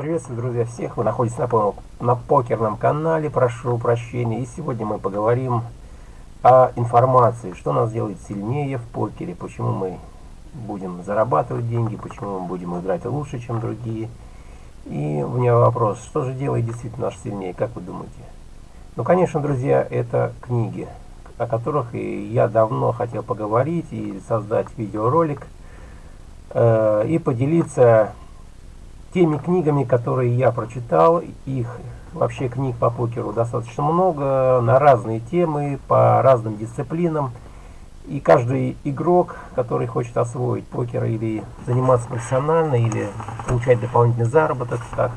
Приветствую, друзья, всех. Вы находитесь на, на покерном канале, прошу прощения. И сегодня мы поговорим о информации, что нас делает сильнее в покере, почему мы будем зарабатывать деньги, почему мы будем играть лучше, чем другие. И у меня вопрос, что же делает действительно нас сильнее, как вы думаете? Ну, конечно, друзья, это книги, о которых и я давно хотел поговорить и создать видеоролик, э, и поделиться теми книгами, которые я прочитал, их вообще книг по покеру достаточно много, на разные темы, по разным дисциплинам. И каждый игрок, который хочет освоить покер или заниматься профессионально, или получать дополнительный заработок, как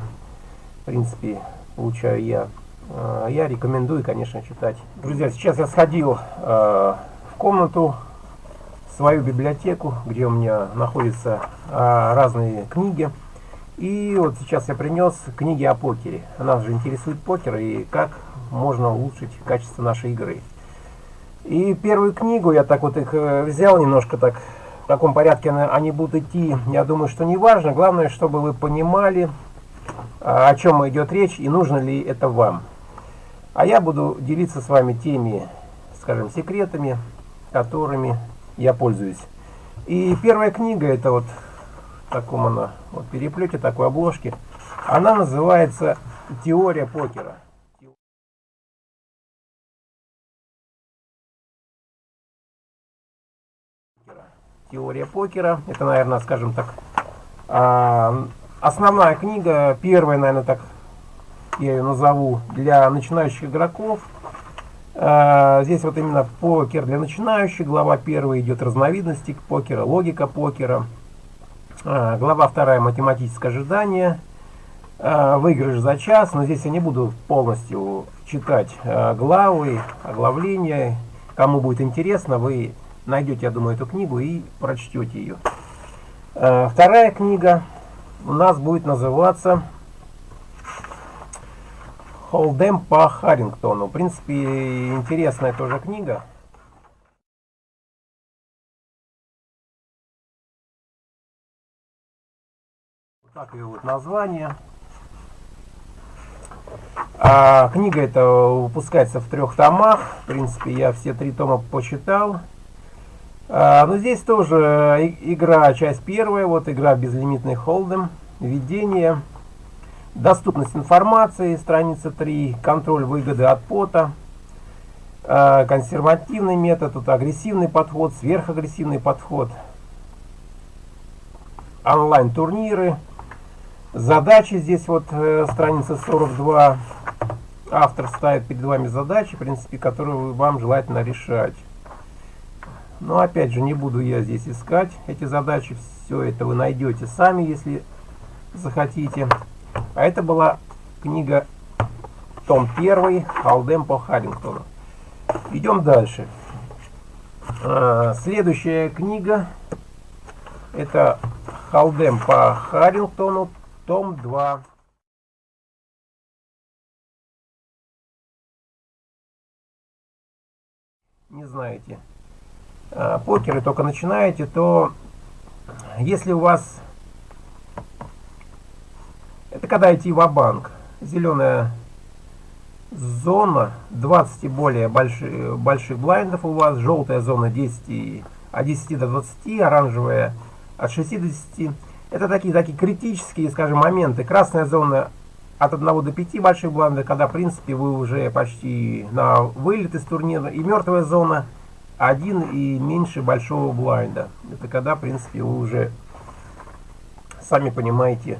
в принципе получаю я, э, я рекомендую, конечно, читать. Друзья, сейчас я сходил э, в комнату, в свою библиотеку, где у меня находятся э, разные книги. И вот сейчас я принес книги о покере. Нас же интересует покер и как можно улучшить качество нашей игры. И первую книгу я так вот их э, взял немножко так в таком порядке они будут идти. Я думаю, что не важно. Главное, чтобы вы понимали, а, о чем идет речь и нужно ли это вам. А я буду делиться с вами теми, скажем, секретами, которыми я пользуюсь. И первая книга это вот таком она, вот переплете такой обложки. Она называется «Теория покера». Теория покера. Это, наверное, скажем так, а, основная книга, первая, наверное, так я ее назову, для начинающих игроков. А, здесь вот именно покер для начинающих. Глава первая идет разновидности покера, логика покера. А, глава вторая математическое ожидание. А, выигрыш за час. Но здесь я не буду полностью читать а, главы, оглавления. Кому будет интересно, вы найдете, я думаю, эту книгу и прочтете ее. Вторая книга у нас будет называться Холдем по Харрингтону. В принципе, интересная тоже книга. Так ее вот название. А, книга эта выпускается в трех томах. В принципе, я все три тома почитал. А, но здесь тоже игра, часть первая. Вот игра безлимитный холдем. Введение. Доступность информации, страница 3. Контроль выгоды от пота. А, консервативный метод, тут агрессивный подход, сверхагрессивный подход. Онлайн-турниры. Задачи здесь вот э, страница 42. Автор ставит перед вами задачи, в принципе, которые вам желательно решать. Но опять же, не буду я здесь искать эти задачи. Все это вы найдете сами, если захотите. А это была книга том 1 Халдем по Харрингтону. Идем дальше. А, следующая книга это Халдем по Харрингтону том 2. Не знаете, а, покеры только начинаете, то если у вас, это когда идти в банк зеленая зона 20 и более больших, больших блайндов у вас, желтая зона 10, от 10 до 20, оранжевая от 60 это такие, такие критические, скажем, моменты. Красная зона от 1 до 5 больших блайндов, когда, в принципе, вы уже почти на вылет из турнира. И мертвая зона 1 и меньше большого блайнда. Это когда, в принципе, вы уже сами понимаете,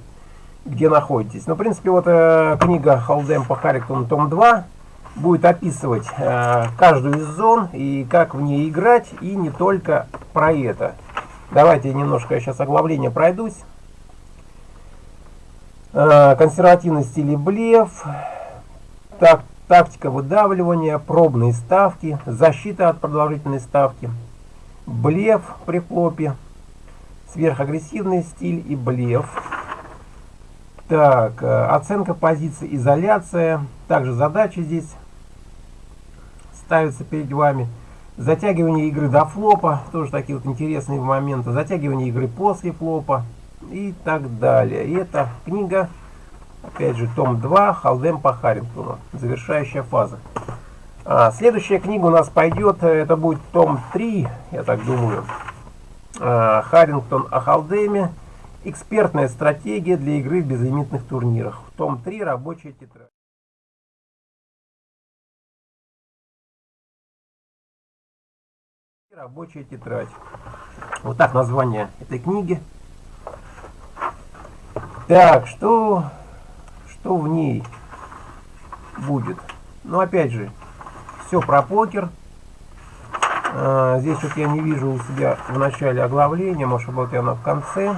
где находитесь. Но, в принципе, вот э, книга Холдем по Харриктону, том 2, будет описывать э, каждую из зон и как в ней играть, и не только про это. Давайте немножко сейчас оглавление пройдусь. Э, консервативный стиль блеф, так, тактика выдавливания, пробные ставки, защита от продолжительной ставки, блеф при флопе, сверхагрессивный стиль и блеф. Так, э, оценка позиции, изоляция, также задачи здесь ставятся перед вами. Затягивание игры до флопа, тоже такие вот интересные моменты. Затягивание игры после флопа и так далее. И эта книга Опять же, том 2, Халдем по Харрингтону. Завершающая фаза. А, следующая книга у нас пойдет, э, это будет том 3, я так думаю. А, Харрингтон о Халдеме. Экспертная стратегия для игры в безлимитных турнирах. Том 3, рабочая тетрадь. Рабочая тетрадь. Вот так название этой книги. Так, что, что в ней будет? Ну, опять же, все про покер. А, здесь вот я не вижу у себя в начале оглавления, может быть оно в конце.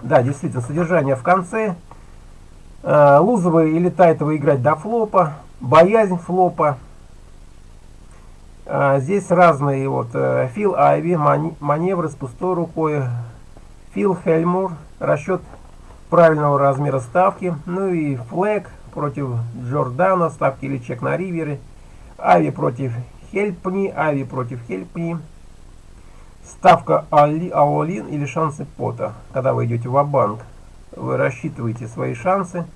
Да, действительно, содержание в конце. А, Лузовый или Тайтова играть до флопа, боязнь флопа. А, здесь разные вот э, Фил Айви, маневры с пустой рукой, Фил Хельмур, расчет правильного размера ставки, ну и Флэг против Джордана, ставки или чек на ривере, Ави против Хельпни, Ави против Хельпни, ставка Аолин или шансы пота. Когда вы идете в банк вы рассчитываете свои шансы,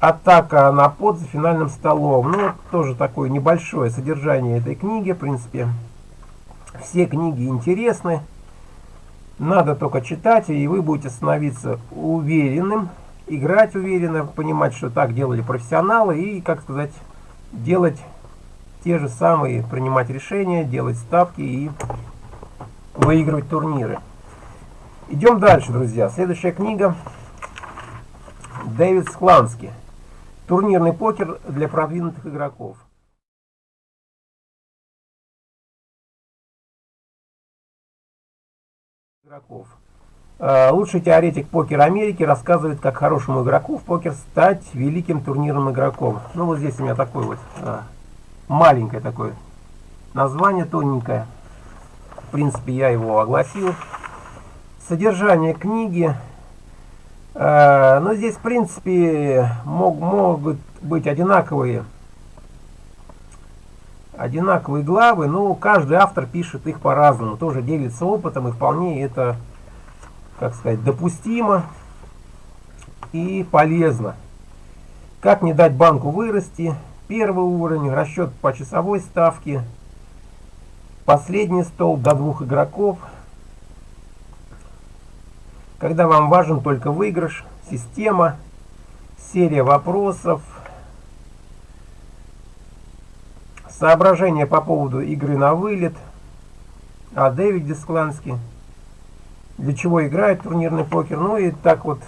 Атака на под за финальным столом. Ну, тоже такое небольшое содержание этой книги, в принципе. Все книги интересны. Надо только читать, и вы будете становиться уверенным, играть уверенно, понимать, что так делали профессионалы, и, как сказать, делать те же самые, принимать решения, делать ставки и выигрывать турниры. Идем дальше, друзья. Следующая книга. Дэвид Скланский. Турнирный покер для продвинутых игроков. игроков. А, лучший теоретик покера Америки рассказывает, как хорошему игроку в покер стать великим турнирным игроком. Ну вот здесь у меня такой вот а, маленькое такое название, тоненькое. В принципе, я его огласил. Содержание книги но здесь, в принципе, мог, могут быть одинаковые, одинаковые главы, но каждый автор пишет их по-разному, тоже делится опытом, и вполне это, как сказать, допустимо и полезно. Как не дать банку вырасти, первый уровень, расчет по часовой ставке, последний стол до двух игроков – когда вам важен только выигрыш, система, серия вопросов, соображения по поводу игры на вылет, а Дэвид Дискланский, для чего играет турнирный покер, ну и так вот,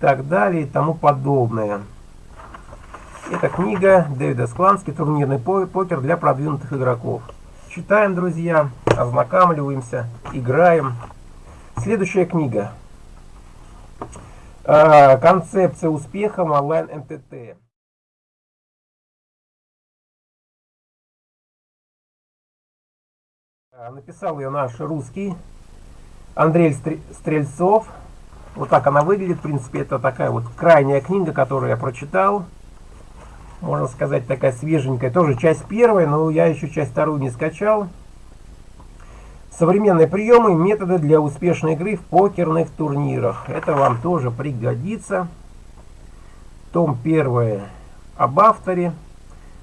так далее и тому подобное. Это книга Дэвида Склански «Турнирный покер для продвинутых игроков». Читаем, друзья, ознакомливаемся, играем. Следующая книга. А, концепция успеха онлайн МТТ. А, написал ее наш русский Андрей Стрельцов. Вот так она выглядит. В принципе, это такая вот крайняя книга, которую я прочитал. Можно сказать, такая свеженькая. Тоже часть первая, но я еще часть вторую не скачал. Современные приемы методы для успешной игры в покерных турнирах. Это вам тоже пригодится. Том 1 об авторе.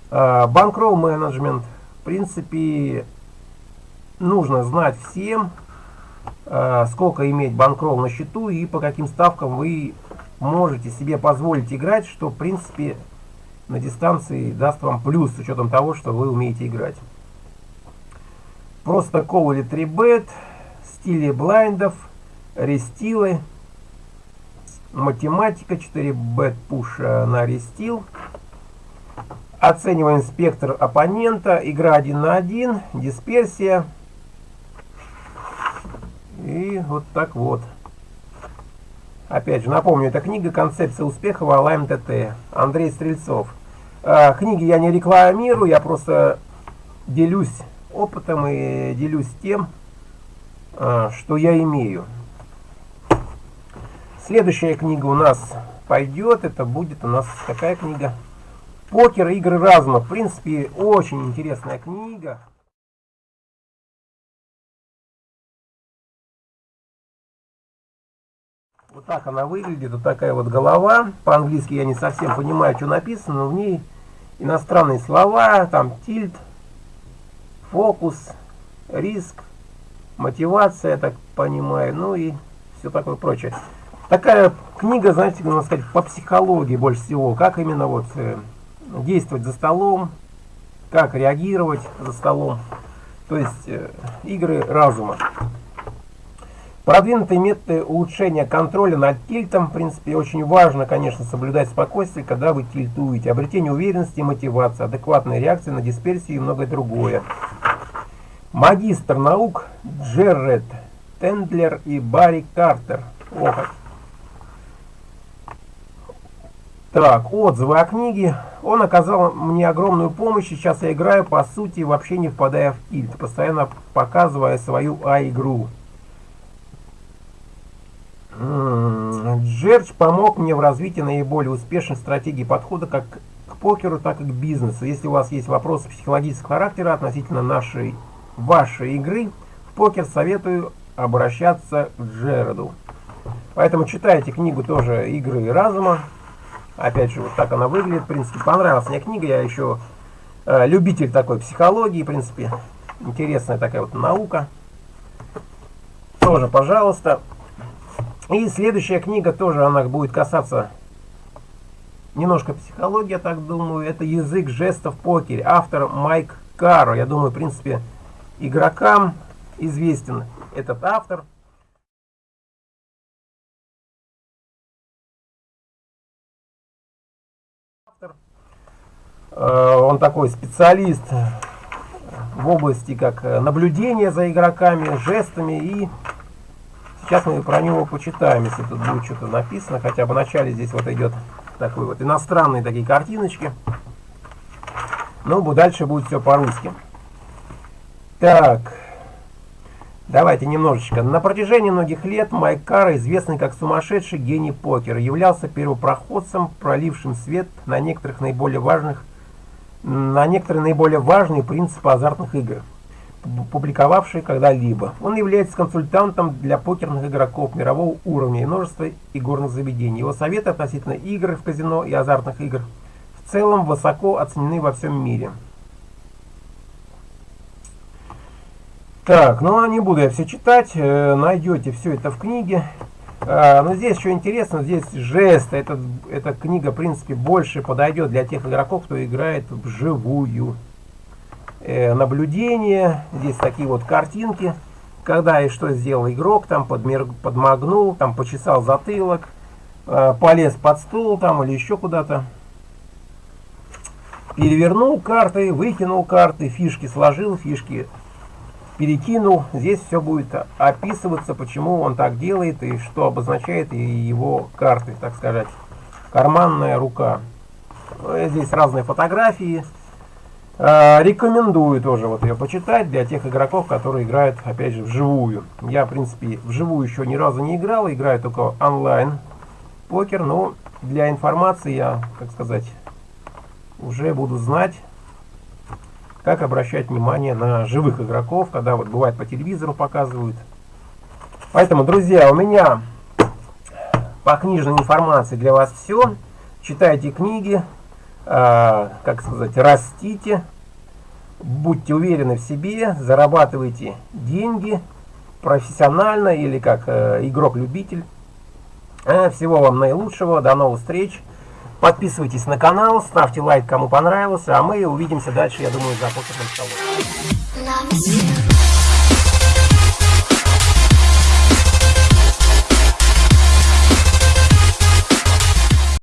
Банкролл менеджмент. В принципе, нужно знать всем, а, сколько иметь банкролл на счету и по каким ставкам вы можете себе позволить играть, что в принципе на дистанции даст вам плюс с учетом того, что вы умеете играть. Просто кол или 3 стили блайндов, рестилы, математика, 4 бет пуш на рестил. Оцениваем спектр оппонента, игра 1 на 1, дисперсия. И вот так вот. Опять же, напомню, это книга «Концепция успеха в Алайм ТТ». Андрей Стрельцов. А, книги я не рекламирую, я просто делюсь опытом и делюсь тем, а, что я имею. Следующая книга у нас пойдет. Это будет у нас какая книга? Покер, игры разума. В принципе, очень интересная книга. Вот так она выглядит, вот такая вот голова. По-английски я не совсем понимаю, что написано, но в ней иностранные слова, там тильт, фокус, риск, мотивация, я так понимаю, ну и все такое прочее. Такая книга, знаете, можно сказать, по психологии больше всего, как именно вот э, действовать за столом, как реагировать за столом, то есть э, игры разума. Продвинутые методы улучшения контроля над тильтом, в принципе, очень важно, конечно, соблюдать спокойствие, когда вы тильтуете. Обретение уверенности мотивации, адекватная реакция на дисперсию и многое другое. Магистр наук Джерред Тендлер и Барри Картер. О, Так, отзывы о книге. Он оказал мне огромную помощь, сейчас я играю, по сути, вообще не впадая в тильт, постоянно показывая свою А-игру. Джердж помог мне в развитии наиболее успешной стратегии подхода как к покеру, так и к бизнесу. Если у вас есть вопросы психологического характера относительно нашей, вашей игры, в покер советую обращаться к Джереду. Поэтому читайте книгу тоже «Игры разума». Опять же, вот так она выглядит. В принципе, понравилась мне книга. Я еще э, любитель такой психологии, в принципе. Интересная такая вот наука. Тоже, пожалуйста. И следующая книга тоже, она будет касаться немножко психологии, я так думаю. Это «Язык жестов в покере». Автор Майк Каро. Я думаю, в принципе, игрокам известен этот автор. Э, он такой специалист в области как наблюдения за игроками, жестами. И сейчас мы про него почитаем, если тут будет что-то написано. Хотя бы начале здесь вот идет такой вот иностранные такие картиночки. Ну, дальше будет все по-русски. Так, давайте немножечко. На протяжении многих лет Майк Карра, известный как сумасшедший гений покера, являлся первопроходцем, пролившим свет на некоторых наиболее важных на некоторые наиболее важные принципы азартных игр, публиковавшие когда-либо. Он является консультантом для покерных игроков мирового уровня и множества игорных заведений. Его советы относительно игр в казино и азартных игр в целом высоко оценены во всем мире. Так, ну а не буду я все читать, э, найдете все это в книге. А, но здесь еще интересно, здесь жест. Этот, эта книга, в принципе, больше подойдет для тех игроков, кто играет вживую. Э, наблюдение, здесь такие вот картинки. Когда и что сделал игрок, там подмер, подмагнул, там почесал затылок, э, полез под стул там или еще куда-то. Перевернул карты, выкинул карты, фишки сложил, фишки перекинул. Здесь все будет описываться, почему он так делает и что обозначает его карты, так сказать. Карманная рука. Ну, здесь разные фотографии. А, рекомендую тоже вот ее почитать для тех игроков, которые играют, опять же, вживую. Я, в принципе, вживую еще ни разу не играл, играю только онлайн покер, но для информации я, как сказать, уже буду знать, как обращать внимание на живых игроков, когда вот бывает по телевизору показывают. Поэтому, друзья, у меня по книжной информации для вас все. Читайте книги, э, как сказать, растите, будьте уверены в себе, зарабатывайте деньги профессионально или как э, игрок-любитель. Э, всего вам наилучшего, до новых встреч. Подписывайтесь на канал, ставьте лайк, кому понравился, а мы увидимся дальше, я думаю, за покерным столом.